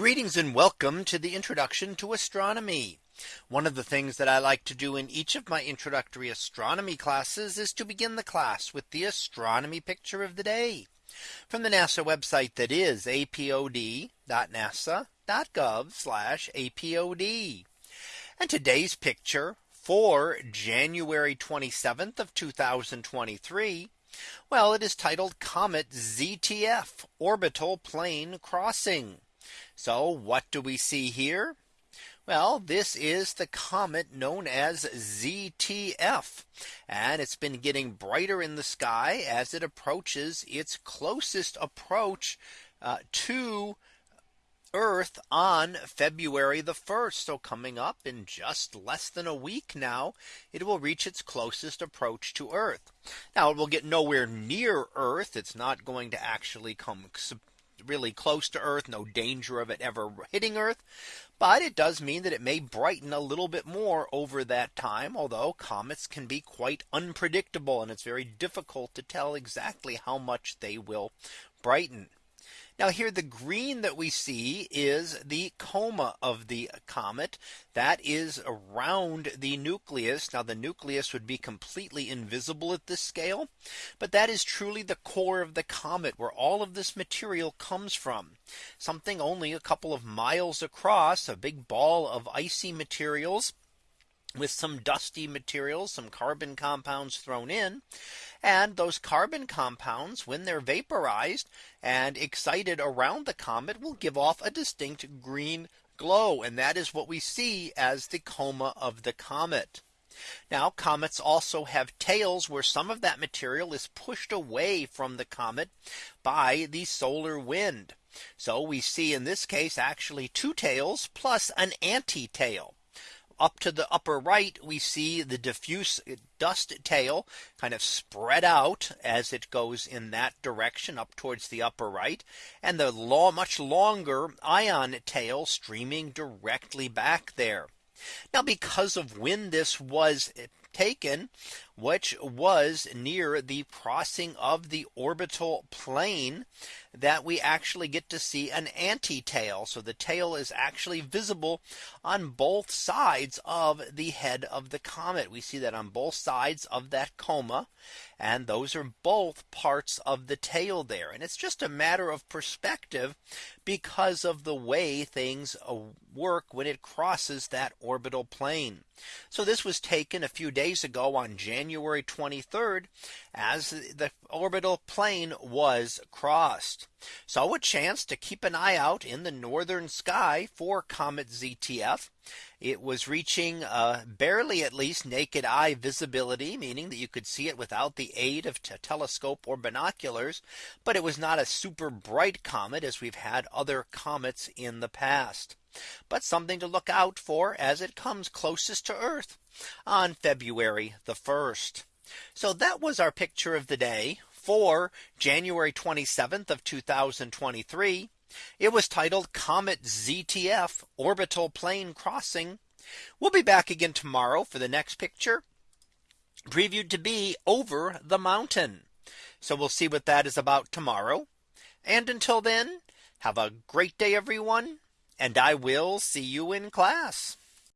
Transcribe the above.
Greetings and welcome to the introduction to astronomy. One of the things that I like to do in each of my introductory astronomy classes is to begin the class with the astronomy picture of the day from the NASA website that is apod.nasa.gov apod. And today's picture for January 27th of 2023. Well, it is titled Comet ZTF Orbital Plane Crossing. So what do we see here? Well, this is the comet known as ZTF. And it's been getting brighter in the sky as it approaches its closest approach uh, to Earth on February the 1st. So coming up in just less than a week now, it will reach its closest approach to Earth. Now it will get nowhere near Earth. It's not going to actually come really close to Earth, no danger of it ever hitting Earth. But it does mean that it may brighten a little bit more over that time, although comets can be quite unpredictable and it's very difficult to tell exactly how much they will brighten. Now here the green that we see is the coma of the comet that is around the nucleus. Now the nucleus would be completely invisible at this scale. But that is truly the core of the comet where all of this material comes from. Something only a couple of miles across a big ball of icy materials with some dusty materials, some carbon compounds thrown in. And those carbon compounds, when they're vaporized and excited around the comet, will give off a distinct green glow. And that is what we see as the coma of the comet. Now comets also have tails where some of that material is pushed away from the comet by the solar wind. So we see in this case actually two tails plus an anti-tail up to the upper right, we see the diffuse dust tail kind of spread out as it goes in that direction up towards the upper right and the law much longer ion tail streaming directly back there. Now because of when this was taken, which was near the crossing of the orbital plane that we actually get to see an anti-tail. So the tail is actually visible on both sides of the head of the comet. We see that on both sides of that coma. And those are both parts of the tail there. And it's just a matter of perspective because of the way things uh, work when it crosses that orbital plane. So this was taken a few days ago on January 23rd as the orbital plane was crossed. So a chance to keep an eye out in the northern sky for comet ZTF. It was reaching uh, barely at least naked eye visibility, meaning that you could see it without the aid of telescope or binoculars. But it was not a super bright comet as we've had other comets in the past. But something to look out for as it comes closest to Earth on February the 1st. So that was our picture of the day for January 27th of 2023. It was titled Comet ZTF Orbital Plane Crossing. We'll be back again tomorrow for the next picture previewed to be over the mountain. So we'll see what that is about tomorrow. And until then, have a great day, everyone. And I will see you in class.